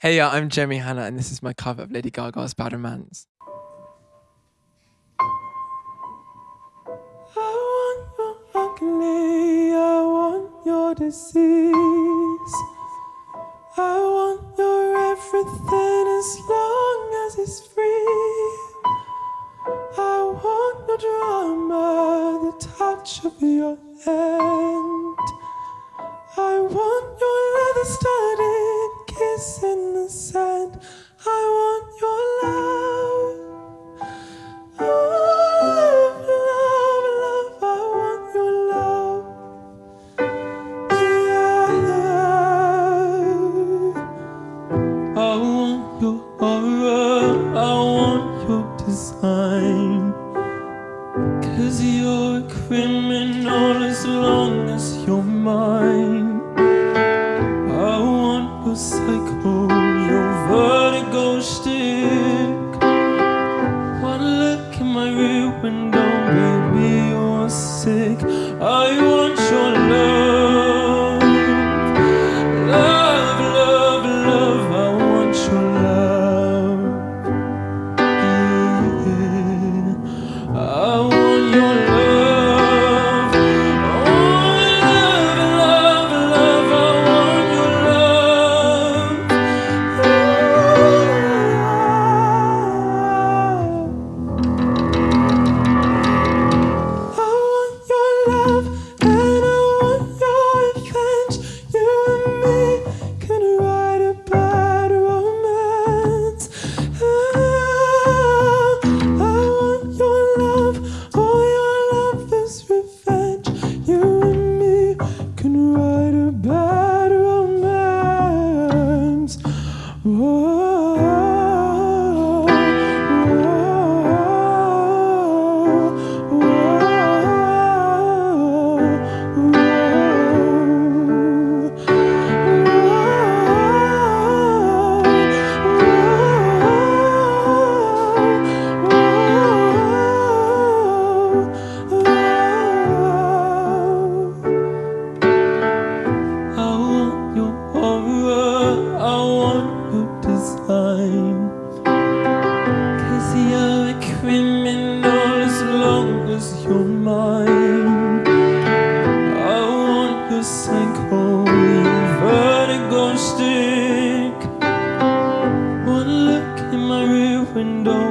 Hey, yeah, I'm Jeremy Hanna, and this is my cover of Lady Gaga's Bad Romance. I want your I want your disease. I want your everything as long as it's free. I want your drama, the touch of your hand. I want your leather in the sand. I want your love. Oh, love, love, I want your love. Yeah. I want your aura, I want your design. Cause you're a criminal as long as you're mine. Psycho, your vertigo stick. You're a criminal as long as you're mine. I want vertigo stick. One look in my rear window,